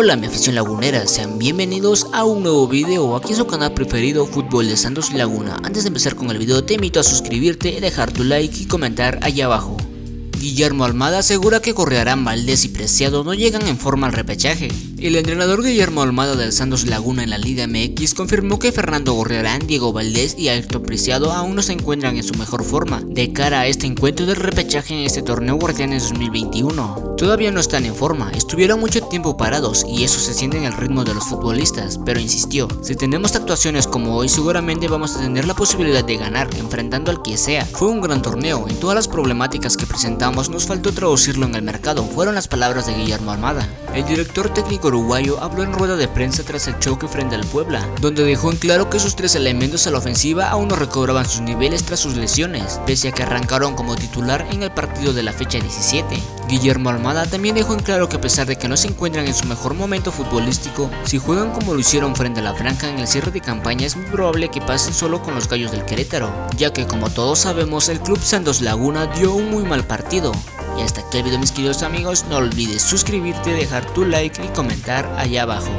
Hola mi afición lagunera, sean bienvenidos a un nuevo video aquí en su canal preferido Fútbol de Santos Laguna. Antes de empezar con el video te invito a suscribirte, dejar tu like y comentar allá abajo. Guillermo Almada asegura que Correarán, Valdés y Preciado no llegan en forma al repechaje. El entrenador Guillermo Almada del Santos Laguna en la Liga MX confirmó que Fernando Gorriarán, Diego Valdés y Ayrton Preciado aún no se encuentran en su mejor forma de cara a este encuentro del repechaje en este torneo Guardianes 2021. Todavía no están en forma, estuvieron mucho tiempo parados y eso se siente en el ritmo de los futbolistas, pero insistió, si tenemos actuaciones como hoy seguramente vamos a tener la posibilidad de ganar enfrentando al que sea. Fue un gran torneo, en todas las problemáticas que presentamos nos faltó traducirlo en el mercado, fueron las palabras de Guillermo Almada. El director técnico uruguayo habló en rueda de prensa tras el choque frente al Puebla, donde dejó en claro que sus tres elementos a la ofensiva aún no recobraban sus niveles tras sus lesiones, pese a que arrancaron como titular en el partido de la fecha 17. Guillermo Almada también dejó en claro que a pesar de que no se encuentran en su mejor momento futbolístico, si juegan como lo hicieron frente a la Franja en el cierre de campaña es muy probable que pasen solo con los gallos del Querétaro, ya que como todos sabemos el club Santos Laguna dio un muy mal partido. Y hasta aquí el video mis queridos amigos, no olvides suscribirte, dejar tu like y comentar allá abajo.